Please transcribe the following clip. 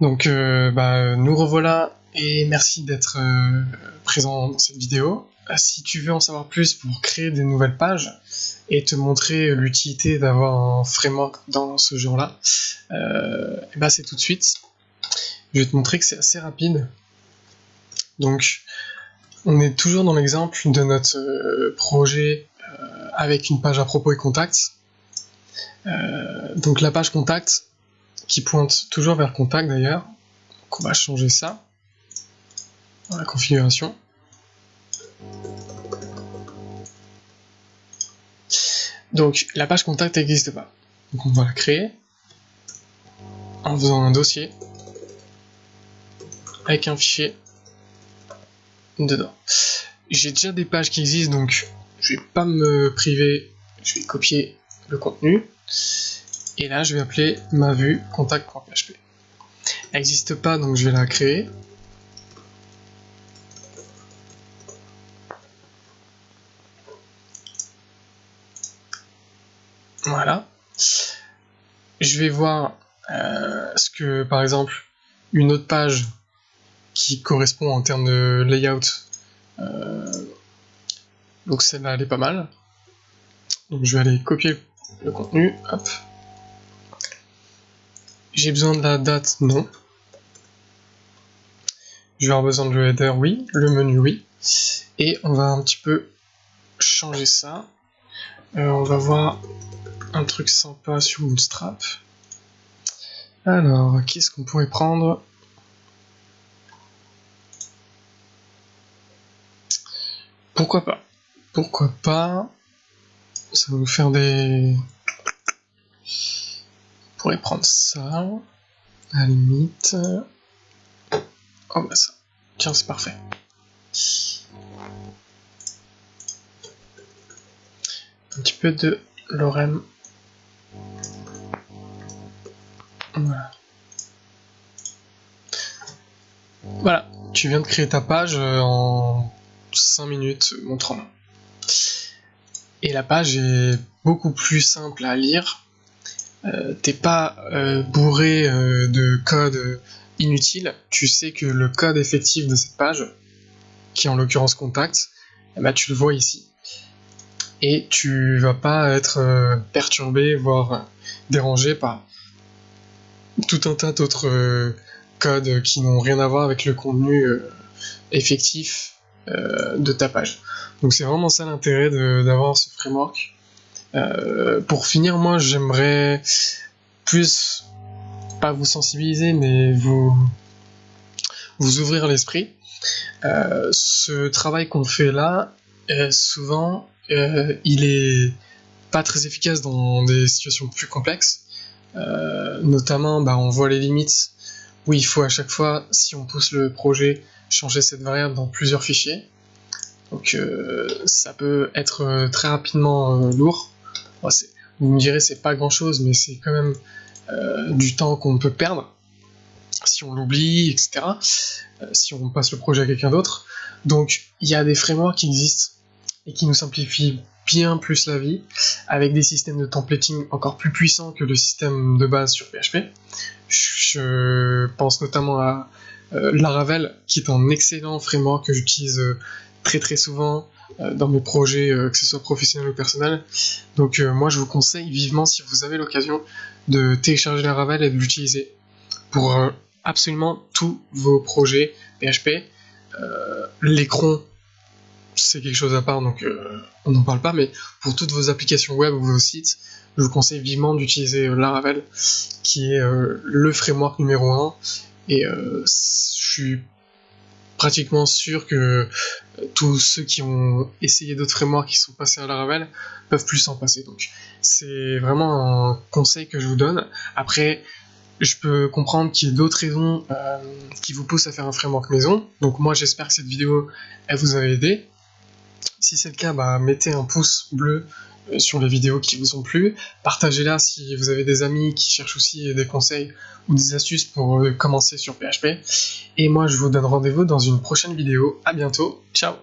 Donc euh, bah, nous revoilà et merci d'être euh, présent dans cette vidéo. Euh, si tu veux en savoir plus pour créer des nouvelles pages et te montrer l'utilité d'avoir un framework dans ce genre-là, bah c'est tout de suite. Je vais te montrer que c'est assez rapide. Donc on est toujours dans l'exemple de notre projet avec une page à propos et contact. donc la page contact, qui pointe toujours vers contact d'ailleurs. Donc on va changer ça dans la configuration. Donc la page contact n'existe pas. Donc on va la créer en faisant un dossier avec un fichier dedans. J'ai déjà des pages qui existent donc je vais pas me priver, je vais copier le contenu et là, je vais appeler ma vue contact.php. Elle n'existe pas, donc je vais la créer. Voilà. Je vais voir euh, ce que, par exemple, une autre page qui correspond en termes de layout. Euh, donc celle-là, elle est pas mal. Donc je vais aller copier le contenu. Hop. J'ai besoin de la date, non. Je vais avoir besoin de le header, oui. Le menu, oui. Et on va un petit peu changer ça. Euh, on va voir un truc sympa sur Bootstrap. Alors, qu'est-ce qu'on pourrait prendre? Pourquoi pas? Pourquoi pas? Ça va nous faire des prendre ça, à la limite. Oh bah ça. Tiens, c'est parfait. Un petit peu de lorem. Voilà. Voilà, tu viens de créer ta page euh, en 5 minutes, montrant. Et la page est beaucoup plus simple à lire t'es pas euh, bourré euh, de code inutile, tu sais que le code effectif de cette page, qui est en l'occurrence contact, eh ben, tu le vois ici. Et tu vas pas être perturbé, voire dérangé par tout un tas d'autres codes qui n'ont rien à voir avec le contenu effectif de ta page. Donc c'est vraiment ça l'intérêt d'avoir ce framework. Euh, pour finir, moi j'aimerais plus, pas vous sensibiliser, mais vous, vous ouvrir l'esprit. Euh, ce travail qu'on fait là, euh, souvent, il est pas très efficace dans des situations plus complexes. notamment, bah, on voit les limites où il faut à chaque fois, si on pousse le projet, changer cette variable dans plusieurs fichiers. Donc ça peut être très rapidement lourd vous me direz, c'est pas grand chose, mais c'est quand même euh, du temps qu'on peut perdre si on l'oublie, etc. Euh, si on passe le projet à quelqu'un d'autre. Donc, il y a des frameworks qui existent et qui nous simplifient bien plus la vie, avec des systèmes de templating encore plus puissants que le système de base sur PHP. Je pense notamment à euh, Laravel, qui est un excellent framework que j'utilise très souvent euh, dans mes projets, euh, que ce soit professionnel ou personnel. Donc euh, moi je vous conseille vivement si vous avez l'occasion de télécharger Laravel et de l'utiliser pour absolument tous vos projets PHP. L'écran c'est quelque chose à part donc on n'en parle pas mais pour toutes vos applications web ou vos sites je vous conseille vivement d'utiliser Laravel qui est le framework numéro 1 et je suis pratiquement sûr que euh, tous ceux qui ont essayé d'autres frameworks qui sont passés à Laravel peuvent plus s'en passer. Donc c'est vraiment un conseil que je vous donne. Après, je peux comprendre qu'il y ait d'autres raisons euh, qui vous poussent à faire un framework maison. Donc moi j'espère que cette vidéo elle vous a aidé. Si c'est le cas, bah, mettez un pouce bleu sur les vidéos qui vous ont plu. Partagez-la si vous avez des amis qui cherchent aussi des conseils ou des astuces pour euh, commencer sur PHP. Et moi, je vous donne rendez-vous dans une prochaine vidéo. À bientôt. Ciao